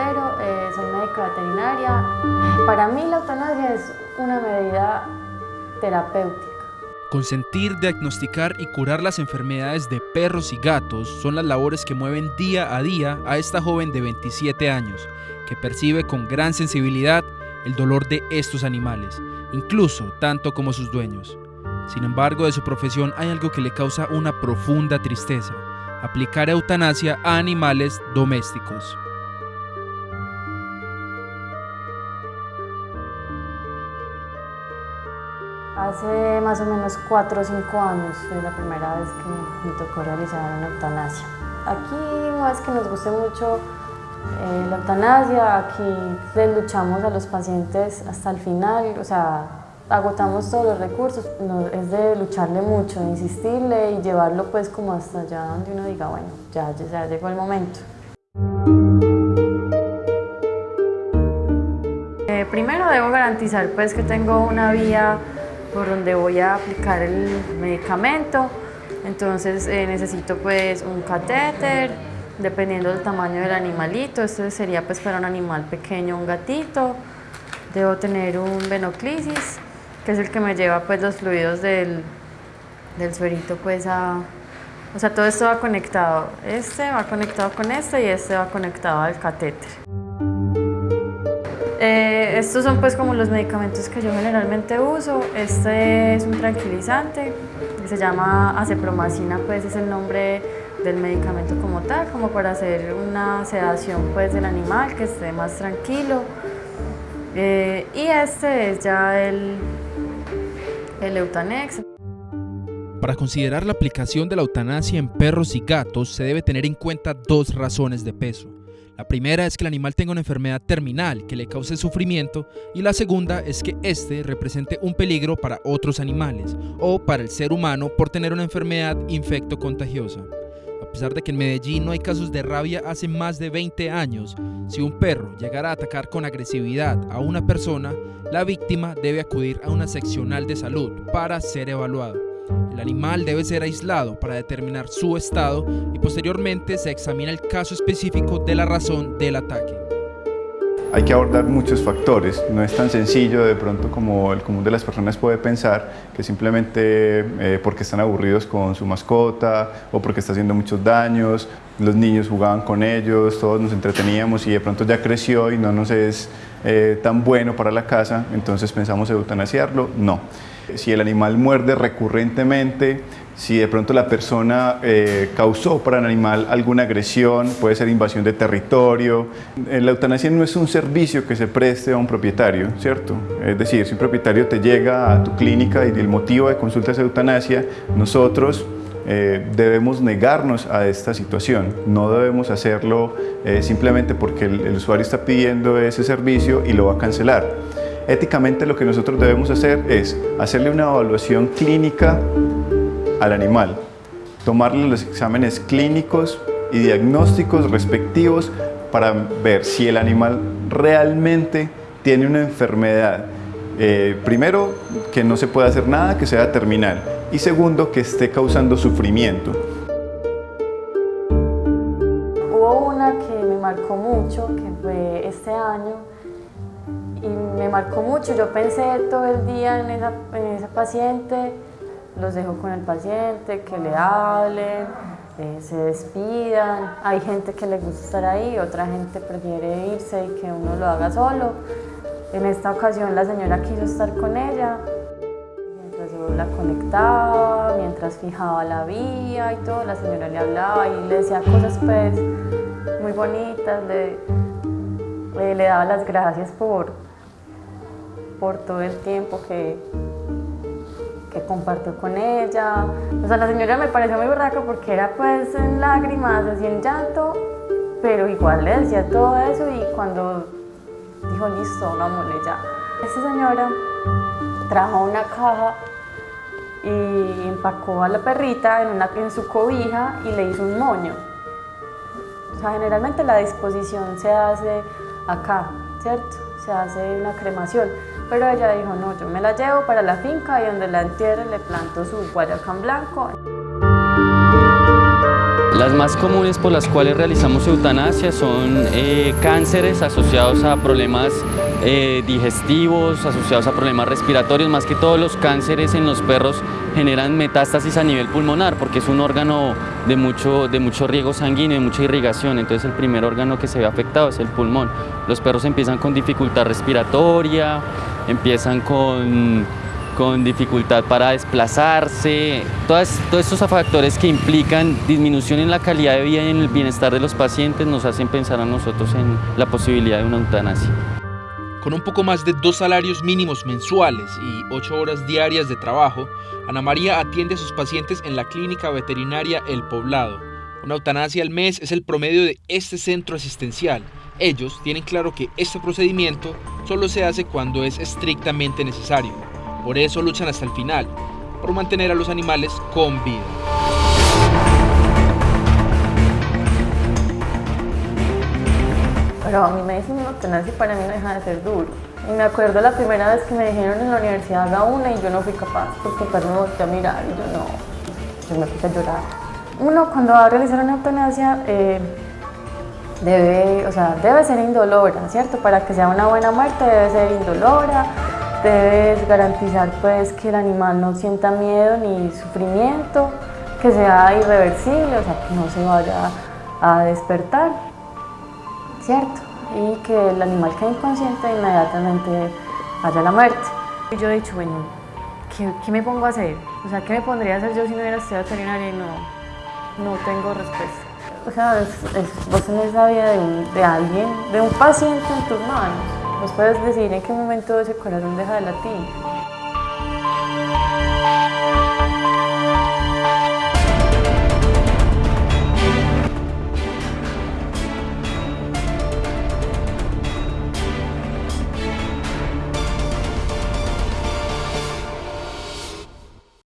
Quintero, eh, soy médica veterinaria. Para mí la eutanasia es una medida terapéutica. Consentir, diagnosticar y curar las enfermedades de perros y gatos son las labores que mueven día a día a esta joven de 27 años, que percibe con gran sensibilidad el dolor de estos animales, incluso tanto como sus dueños. Sin embargo, de su profesión hay algo que le causa una profunda tristeza, aplicar eutanasia a animales domésticos. Hace más o menos 4 o 5 años fue la primera vez que me tocó realizar una eutanasia. Aquí no es que nos guste mucho eh, la eutanasia, aquí le luchamos a los pacientes hasta el final, o sea, agotamos todos los recursos, es de lucharle mucho, insistirle y llevarlo pues como hasta allá donde uno diga, bueno, ya, ya llegó el momento. Eh, primero debo garantizar pues que tengo una vía por donde voy a aplicar el medicamento, entonces eh, necesito pues un catéter, dependiendo del tamaño del animalito, este sería pues para un animal pequeño, un gatito, debo tener un venoclisis, que es el que me lleva pues los fluidos del, del suerito pues a... O sea, todo esto va conectado. Este va conectado con este y este va conectado al catéter. Estos son pues como los medicamentos que yo generalmente uso. Este es un tranquilizante que se llama acepromacina, pues es el nombre del medicamento como tal, como para hacer una sedación pues del animal que esté más tranquilo. Eh, y este es ya el, el Eutanex. Para considerar la aplicación de la eutanasia en perros y gatos se debe tener en cuenta dos razones de peso. La primera es que el animal tenga una enfermedad terminal que le cause sufrimiento y la segunda es que éste represente un peligro para otros animales o para el ser humano por tener una enfermedad infecto-contagiosa. A pesar de que en Medellín no hay casos de rabia hace más de 20 años, si un perro llegara a atacar con agresividad a una persona, la víctima debe acudir a una seccional de salud para ser evaluado. El animal debe ser aislado para determinar su estado y posteriormente se examina el caso específico de la razón del ataque. Hay que abordar muchos factores, no es tan sencillo de pronto como el común de las personas puede pensar que simplemente eh, porque están aburridos con su mascota o porque está haciendo muchos daños, los niños jugaban con ellos, todos nos entreteníamos y de pronto ya creció y no nos es eh, tan bueno para la casa, entonces pensamos eutanasiarlo, no. Si el animal muerde recurrentemente, si de pronto la persona eh, causó para el animal alguna agresión, puede ser invasión de territorio. Eh, la eutanasia no es un servicio que se preste a un propietario, ¿cierto? Es decir, si un propietario te llega a tu clínica y el motivo de consulta es eutanasia, nosotros eh, debemos negarnos a esta situación. No debemos hacerlo simplemente porque el usuario está pidiendo ese servicio y lo va a cancelar. Éticamente lo que nosotros debemos hacer es hacerle una evaluación clínica al animal, tomarle los exámenes clínicos y diagnósticos respectivos para ver si el animal realmente tiene una enfermedad. Eh, primero, que no se pueda hacer nada, que sea terminal. Y segundo, que esté causando sufrimiento. Hubo una que me marcó mucho, que fue este año, y me marcó mucho. Yo pensé todo el día en esa, en esa paciente, los dejo con el paciente, que le hablen, eh, se despidan. Hay gente que le gusta estar ahí, otra gente prefiere irse y que uno lo haga solo. En esta ocasión la señora quiso estar con ella, mientras yo la conectaba, mientras fijaba la vía y todo, la señora le hablaba y le decía cosas pues muy bonitas, le, le, le daba las gracias por, por todo el tiempo que, que compartió con ella. O sea, la señora me pareció muy berraca porque era pues en lágrimas, así en llanto, pero igual le decía todo eso y cuando dijo, listo, vámonos ya. Esta señora trajo una caja y empacó a la perrita en, una, en su cobija y le hizo un moño. O sea, generalmente la disposición se hace acá, ¿cierto? Se hace una cremación. Pero ella dijo, no, yo me la llevo para la finca y donde la entierre le planto su guayacán blanco. Las más comunes por las cuales realizamos eutanasia son eh, cánceres asociados a problemas eh, digestivos, asociados a problemas respiratorios, más que todos los cánceres en los perros generan metástasis a nivel pulmonar porque es un órgano de mucho, de mucho riego sanguíneo, de mucha irrigación, entonces el primer órgano que se ve afectado es el pulmón. Los perros empiezan con dificultad respiratoria, empiezan con, con dificultad para desplazarse, todos estos factores que implican disminución en la calidad de vida y en el bienestar de los pacientes nos hacen pensar a nosotros en la posibilidad de una eutanasia. Con un poco más de dos salarios mínimos mensuales y ocho horas diarias de trabajo, Ana María atiende a sus pacientes en la clínica veterinaria El Poblado. Una eutanasia al mes es el promedio de este centro asistencial. Ellos tienen claro que este procedimiento solo se hace cuando es estrictamente necesario. Por eso luchan hasta el final, por mantener a los animales con vida. Pero a mí me dicen eutanasia y para mí no deja de ser duro. Y me acuerdo la primera vez que me dijeron en la universidad haga una y yo no fui capaz porque pues me volteé a mirar y yo no, yo me puse a llorar. Uno cuando va a realizar una eutanasia eh, debe, o sea, debe ser indolora, ¿cierto? Para que sea una buena muerte debe ser indolora, debes garantizar pues que el animal no sienta miedo ni sufrimiento, que sea irreversible, o sea, que no se vaya a despertar. ¿cierto? Y que el animal quede inconsciente e inmediatamente haya la muerte. Yo he dicho, bueno, ¿qué, me pongo a hacer? O sea, ¿qué me pondría a hacer yo si no hubiera estudiado veterinaria y no, no tengo respuesta? O sea, vos tenés la vida de, alguien, de un paciente en tus manos. Vos puedes decidir en qué momento ese corazón deja de latir.